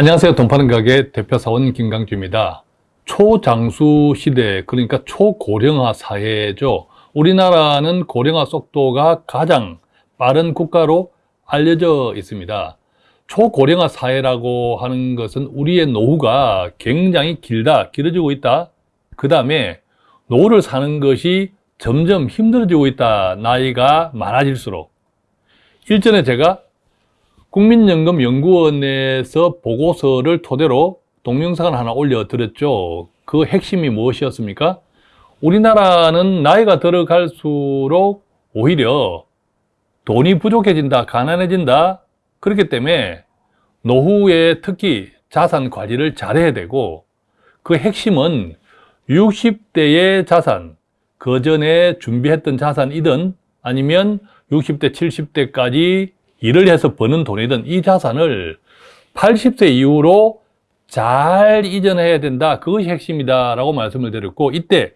안녕하세요. 돈 파는 가게 대표사원 김강주입니다. 초장수 시대, 그러니까 초고령화 사회죠. 우리나라는 고령화 속도가 가장 빠른 국가로 알려져 있습니다. 초고령화 사회라고 하는 것은 우리의 노후가 굉장히 길다, 길어지고 있다. 그 다음에 노후를 사는 것이 점점 힘들어지고 있다. 나이가 많아질수록. 일전에 제가 국민연금연구원에서 보고서를 토대로 동영상을 하나 올려드렸죠. 그 핵심이 무엇이었습니까? 우리나라는 나이가 들어갈수록 오히려 돈이 부족해진다, 가난해진다. 그렇기 때문에 노후에 특히 자산 관리를 잘해야 되고 그 핵심은 60대의 자산, 그 전에 준비했던 자산이든 아니면 60대, 70대까지 일을 해서 버는 돈이든 이 자산을 80세 이후로 잘 이전해야 된다. 그것이 핵심이다. 라고 말씀을 드렸고, 이때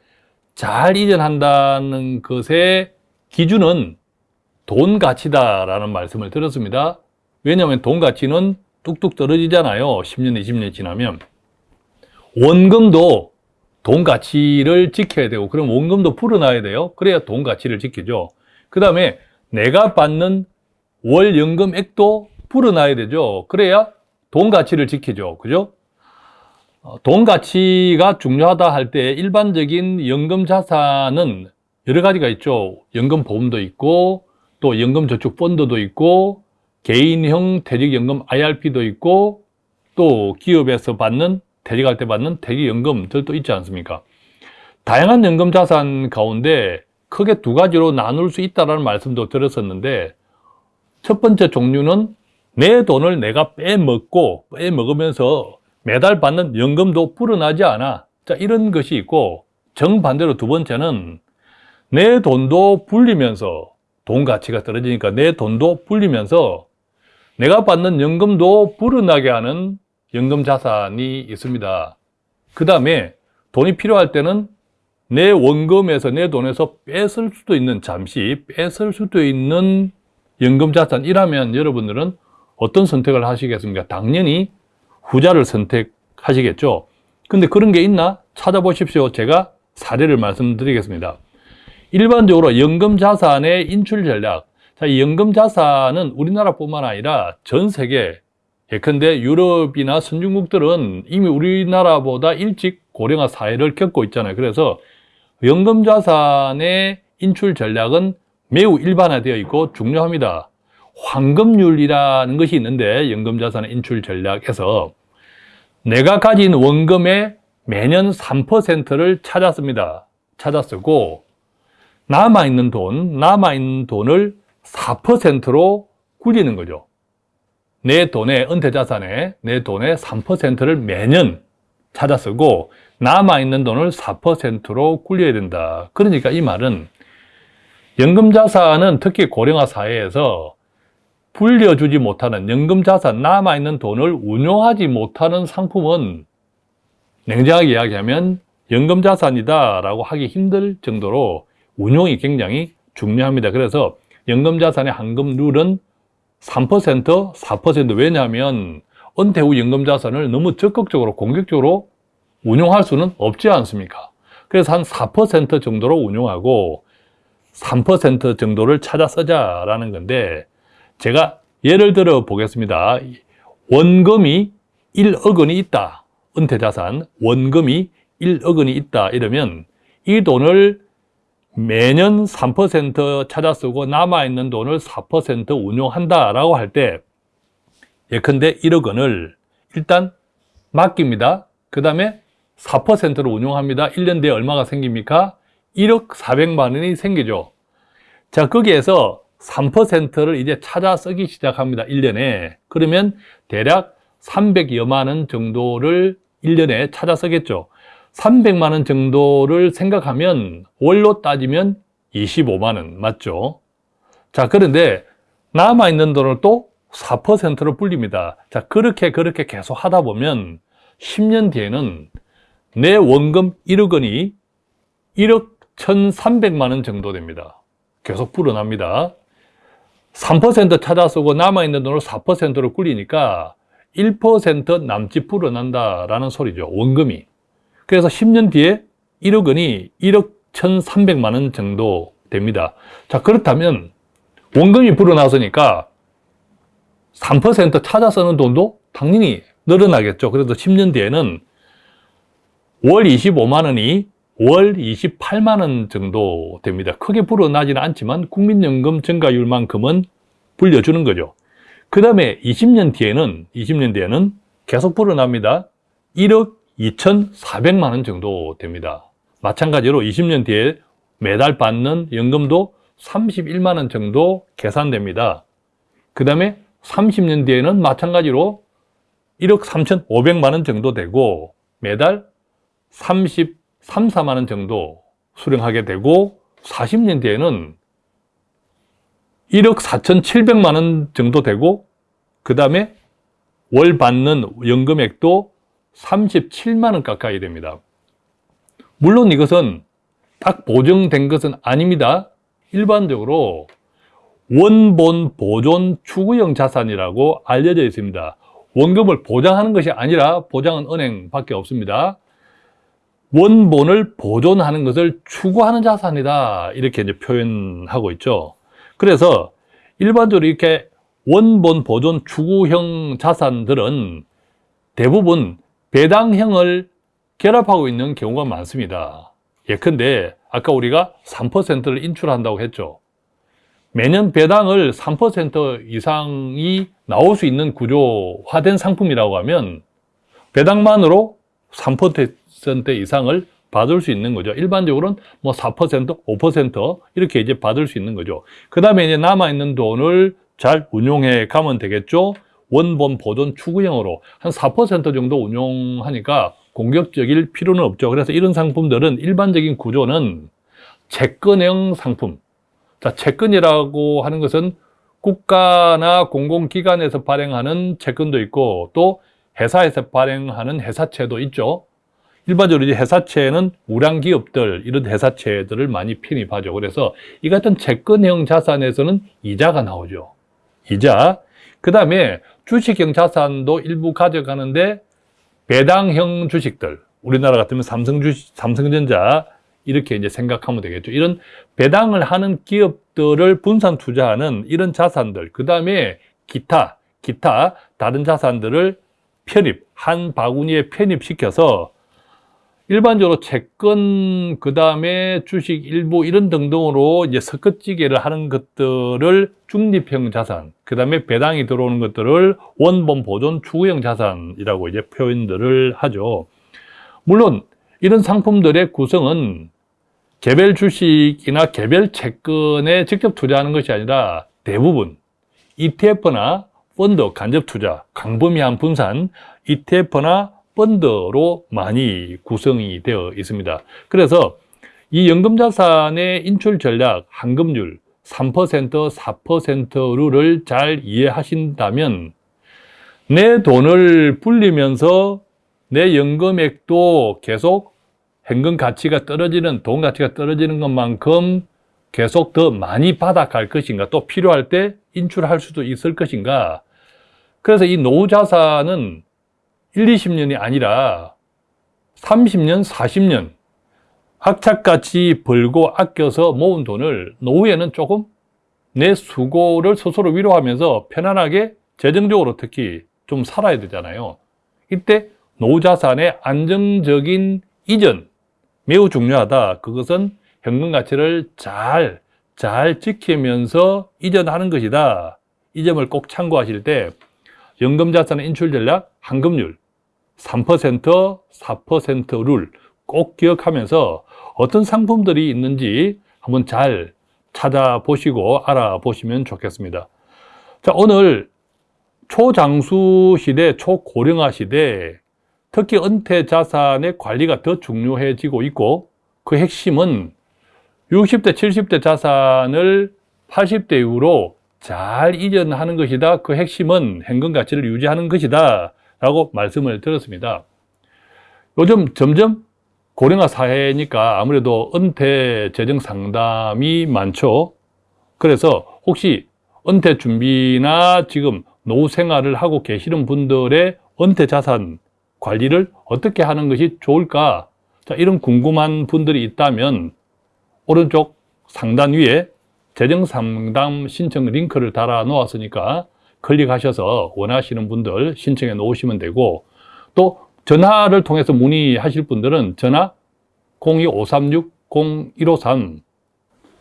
잘 이전한다는 것의 기준은 돈 가치다. 라는 말씀을 드렸습니다. 왜냐하면 돈 가치는 뚝뚝 떨어지잖아요. 10년, 20년 지나면. 원금도 돈 가치를 지켜야 되고, 그럼 원금도 풀어놔야 돼요. 그래야 돈 가치를 지키죠. 그 다음에 내가 받는 월 연금액도 풀어놔야 되죠. 그래야 돈 가치를 지키죠. 그죠? 어, 돈 가치가 중요하다 할 때 일반적인 연금 자산은 여러 가지가 있죠. 연금 보험도 있고 또 연금 저축 펀드도 있고 개인형 퇴직연금 IRP도 있고 또 기업에서 받는 퇴직할 때 받는 퇴직연금들도 있지 않습니까? 다양한 연금 자산 가운데 크게 두 가지로 나눌 수 있다는 말씀도 드렸었는데 첫 번째 종류는 내 돈을 내가 빼먹고 빼먹으면서 매달 받는 연금도 불어나지 않아. 자 이런 것이 있고 정반대로 두 번째는 내 돈도 불리면서 돈 가치가 떨어지니까 내 돈도 불리면서 내가 받는 연금도 불어나게 하는 연금 자산이 있습니다. 그 다음에 돈이 필요할 때는 내 원금에서 내 돈에서 뺏을 수도 있는 잠시 뺏을 수도 있는 연금자산 이라면 여러분들은 어떤 선택을 하시겠습니까? 당연히 후자를 선택하시겠죠. 근데 그런 게 있나? 찾아보십시오. 제가 사례를 말씀드리겠습니다. 일반적으로 연금자산의 인출 전략. 자, 이 연금자산은 우리나라뿐만 아니라 전 세계, 예컨대 유럽이나 선진국들은 이미 우리나라보다 일찍 고령화 사회를 겪고 있잖아요. 그래서 연금자산의 인출 전략은 매우 일반화되어 있고 중요합니다. 황금률이라는 것이 있는데 연금자산 인출 전략에서 내가 가진 원금의 매년 3%를 찾아 씁니다. 찾아 쓰고 남아있는 돈, 남아있는 돈을 4%로 굴리는 거죠. 내 돈의 은퇴자산에 내 돈의 3%를 매년 찾아 쓰고 남아있는 돈을 4%로 굴려야 된다. 그러니까 이 말은 연금자산은 특히 고령화 사회에서 불려주지 못하는 연금자산, 남아있는 돈을 운용하지 못하는 상품은 냉정하게 이야기하면 연금자산이다 라고 하기 힘들 정도로 운용이 굉장히 중요합니다. 그래서 연금자산의 한금 룰은 3%, 4% 왜냐하면 은퇴 후 연금자산을 너무 적극적으로 공격적으로 운용할 수는 없지 않습니까? 그래서 한 4% 정도로 운용하고 3% 정도를 찾아 쓰자라는 건데 제가 예를 들어 보겠습니다. 원금이 1억 원이 있다. 은퇴자산 원금이 1억 원이 있다. 이러면 이 돈을 매년 3% 찾아 쓰고 남아있는 돈을 4% 운용한다라고 할 때 예컨대 1억 원을 일단 맡깁니다. 그 다음에 4%로 운용합니다. 1년 뒤에 얼마가 생깁니까? 1억 400만 원이 생기죠. 자, 거기에서 3%를 이제 찾아 쓰기 시작합니다. 1년에. 그러면 대략 300여만 원 정도를 1년에 찾아 쓰겠죠. 300만 원 정도를 생각하면 월로 따지면 25만 원 맞죠? 자, 그런데 남아있는 돈을 또 4%로 불립니다. 자, 그렇게 그렇게 계속 하다 보면 10년 뒤에는 내 원금 1억 원이 1억 1,300만 원 정도 됩니다. 계속 불어납니다. 3% 찾아 쓰고 남아있는 돈을 4%로 굴리니까 1% 남짓 불어난다라는 소리죠. 원금이. 그래서 10년 뒤에 1억 원이 1억 1,300만 원 정도 됩니다. 자, 그렇다면 원금이 불어나서니까 3% 찾아 쓰는 돈도 당연히 늘어나겠죠. 그래서 10년 뒤에는 월 25만 원이 월 28만 원 정도 됩니다. 크게 불어나지는 않지만 국민연금 증가율만큼은 불려주는 거죠. 그 다음에 20년 뒤에는 20년 뒤에는 계속 불어납니다. 1억 2,400만 원 정도 됩니다. 마찬가지로 20년 뒤에 매달 받는 연금도 31만 원 정도 계산됩니다. 그 다음에 30년 뒤에는 마찬가지로 1억 3,500만 원 정도 되고 매달 33, 4만 원 정도 수령하게 되고 40년 뒤에는 1억 4,700만 원 정도 되고 그 다음에 월 받는 연금액도 37만 원 가까이 됩니다. 물론 이것은 딱 보정된 것은 아닙니다. 일반적으로 원본 보존 추구형 자산이라고 알려져 있습니다. 원금을 보장하는 것이 아니라 보장은 은행밖에 없습니다. 원본을 보존하는 것을 추구하는 자산이다. 이렇게 이제 표현하고 있죠. 그래서 일반적으로 이렇게 원본 보존 추구형 자산들은 대부분 배당형을 결합하고 있는 경우가 많습니다. 예컨대 아까 우리가 3%를 인출한다고 했죠. 매년 배당을 3% 이상이 나올 수 있는 구조화된 상품이라고 하면 배당만으로 3% 이상을 받을 수 있는 거죠. 일반적으로는 뭐 4%, 5% 이렇게 이제 받을 수 있는 거죠. 그 다음에 이제 남아있는 돈을 잘 운용해 가면 되겠죠. 원본 보존 추구형으로 한 4% 정도 운용하니까 공격적일 필요는 없죠. 그래서 이런 상품들은 일반적인 구조는 채권형 상품. 자, 채권이라고 하는 것은 국가나 공공기관에서 발행하는 채권도 있고 또 회사에서 발행하는 회사채도 있죠. 일반적으로 이제 회사채는 우량 기업들 이런 회사채들을 많이 편입하죠. 그래서 이 같은 채권형 자산에서는 이자가 나오죠. 이자. 그 다음에 주식형 자산도 일부 가져가는데 배당형 주식들 우리나라 같으면 삼성 주식, 삼성전자 이렇게 이제 생각하면 되겠죠. 이런 배당을 하는 기업들을 분산 투자하는 이런 자산들, 그 다음에 기타, 기타 다른 자산들을 편입, 한 바구니에 편입시켜서 일반적으로 채권, 그 다음에 주식 일부 이런 등등으로 이제 섞어찌개를 하는 것들을 중립형 자산, 그 다음에 배당이 들어오는 것들을 원본 보존 추구형 자산이라고 이제 표현들을 하죠. 물론 이런 상품들의 구성은 개별 주식이나 개별 채권에 직접 투자하는 것이 아니라 대부분 ETF나 펀드 간접 투자, 광범위한 분산, ETF나 펀드로 많이 구성이 되어 있습니다. 그래서 이 연금자산의 인출 전략, 환급률 3%, 4%를 잘 이해하신다면 내 돈을 불리면서 내 연금액도 계속 현금 가치가 떨어지는, 돈 가치가 떨어지는 것만큼 계속 더 많이 받아갈 것인가, 또 필요할 때 인출할 수도 있을 것인가. 그래서 이 노후 자산은 1, 20년이 아니라 30년, 40년 악착같이 벌고 아껴서 모은 돈을 노후에는 조금 내 수고를 스스로 위로하면서 편안하게 재정적으로 특히 좀 살아야 되잖아요. 이때 노후 자산의 안정적인 이전 매우 중요하다. 그것은 현금 가치를 잘, 잘 지키면서 이전하는 것이다. 이 점을 꼭 참고하실 때 연금 자산의 인출 전략, 환급률 3%, 4%를 꼭 기억하면서 어떤 상품들이 있는지 한번 잘 찾아보시고 알아보시면 좋겠습니다. 자, 오늘 초장수 시대, 초고령화 시대, 특히 은퇴 자산의 관리가 더 중요해지고 있고 그 핵심은 60대, 70대 자산을 80대 이후로 잘 이전하는 것이다. 그 핵심은 현금 가치를 유지하는 것이다. 라고 말씀을 드렸습니다. 요즘 점점 고령화 사회니까 아무래도 은퇴 재정 상담이 많죠. 그래서 혹시 은퇴 준비나 지금 노후 생활을 하고 계시는 분들의 은퇴 자산 관리를 어떻게 하는 것이 좋을까? 자, 이런 궁금한 분들이 있다면 오른쪽 상단 위에 재정 상담 신청 링크를 달아 놓았으니까 클릭하셔서 원하시는 분들 신청해 놓으시면 되고 또 전화를 통해서 문의하실 분들은 전화 02-536-0153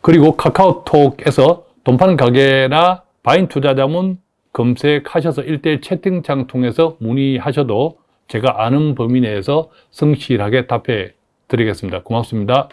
그리고 카카오톡에서 돈 파는 가게나 바인 투자자문 검색하셔서 일대일 채팅창 통해서 문의하셔도 제가 아는 범위 내에서 성실하게 답해 드리겠습니다. 고맙습니다.